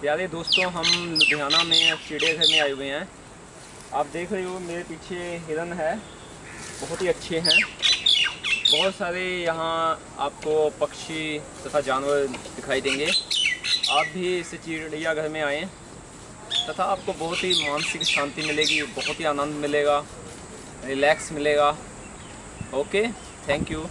प्यारे दोस्तों, हम लुधियाना में चिड़ियाघर में आए हुए हैं। आप देख रहे हो, मेरे पीछे हिरन है। बहुत ही अच्छे हैं। बहुत सारे यहाँ आपको पक्षी तथा जानवर दिखाई देंगे। आप भी इस चिड़ियाघर में आएँ, तथा आपको बहुत ही मानसिक शांति मिलेगी, बहुत ही आनंद मिलेगा, रिलैक्स मिलेगा। Okay, thank you.